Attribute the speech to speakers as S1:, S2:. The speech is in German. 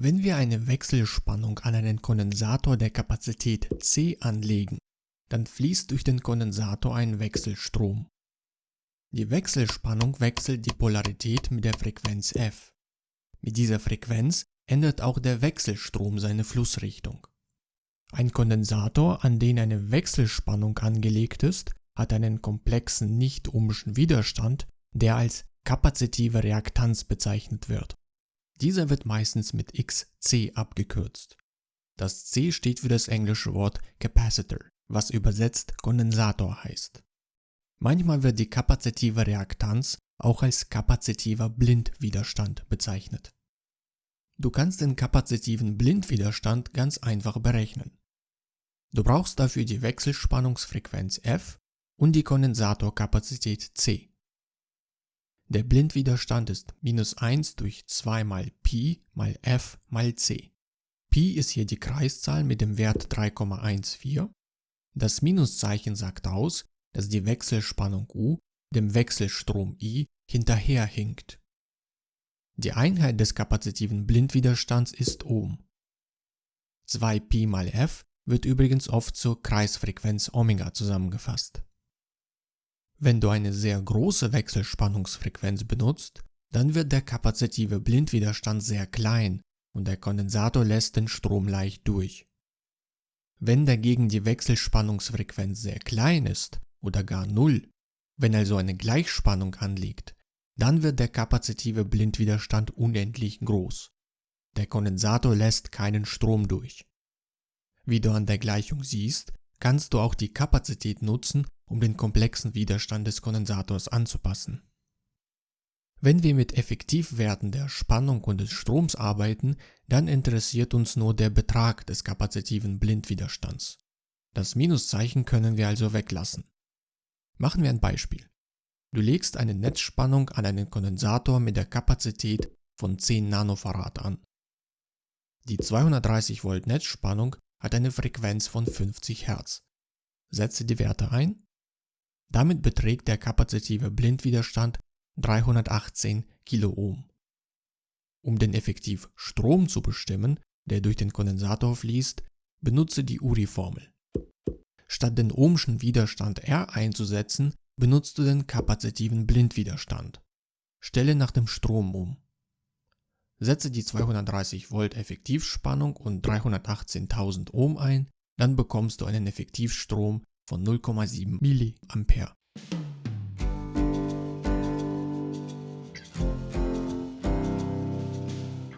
S1: Wenn wir eine Wechselspannung an einen Kondensator der Kapazität C anlegen, dann fließt durch den Kondensator ein Wechselstrom. Die Wechselspannung wechselt die Polarität mit der Frequenz f. Mit dieser Frequenz ändert auch der Wechselstrom seine Flussrichtung. Ein Kondensator, an den eine Wechselspannung angelegt ist, hat einen komplexen nicht-ohmschen Widerstand, der als kapazitive Reaktanz bezeichnet wird. Dieser wird meistens mit XC abgekürzt. Das C steht für das englische Wort Capacitor, was übersetzt Kondensator heißt. Manchmal wird die kapazitive Reaktanz auch als kapazitiver Blindwiderstand bezeichnet. Du kannst den kapazitiven Blindwiderstand ganz einfach berechnen. Du brauchst dafür die Wechselspannungsfrequenz F und die Kondensatorkapazität C. Der Blindwiderstand ist minus 1 durch 2 mal Pi mal F mal C. Pi ist hier die Kreiszahl mit dem Wert 3,14. Das Minuszeichen sagt aus, dass die Wechselspannung U dem Wechselstrom I hinterherhinkt. Die Einheit des kapazitiven Blindwiderstands ist Ohm. 2 Pi mal F wird übrigens oft zur Kreisfrequenz Omega zusammengefasst. Wenn du eine sehr große Wechselspannungsfrequenz benutzt, dann wird der kapazitive Blindwiderstand sehr klein und der Kondensator lässt den Strom leicht durch. Wenn dagegen die Wechselspannungsfrequenz sehr klein ist oder gar null, wenn also eine Gleichspannung anliegt, dann wird der kapazitive Blindwiderstand unendlich groß. Der Kondensator lässt keinen Strom durch. Wie du an der Gleichung siehst, kannst du auch die Kapazität nutzen, um den komplexen Widerstand des Kondensators anzupassen. Wenn wir mit Effektivwerten der Spannung und des Stroms arbeiten, dann interessiert uns nur der Betrag des kapazitiven Blindwiderstands. Das Minuszeichen können wir also weglassen. Machen wir ein Beispiel. Du legst eine Netzspannung an einen Kondensator mit der Kapazität von 10 Nanofarad an. Die 230 Volt Netzspannung hat eine Frequenz von 50 Hertz. Setze die Werte ein. Damit beträgt der kapazitive Blindwiderstand 318 Kiloohm. Um den effektiv Strom zu bestimmen, der durch den Kondensator fließt, benutze die URI-Formel. Statt den ohmschen Widerstand R einzusetzen, benutzt du den kapazitiven Blindwiderstand. Stelle nach dem Strom um. Setze die 230 Volt Effektivspannung und 318.000 Ohm ein, dann bekommst du einen Effektivstrom von 0,7 mA.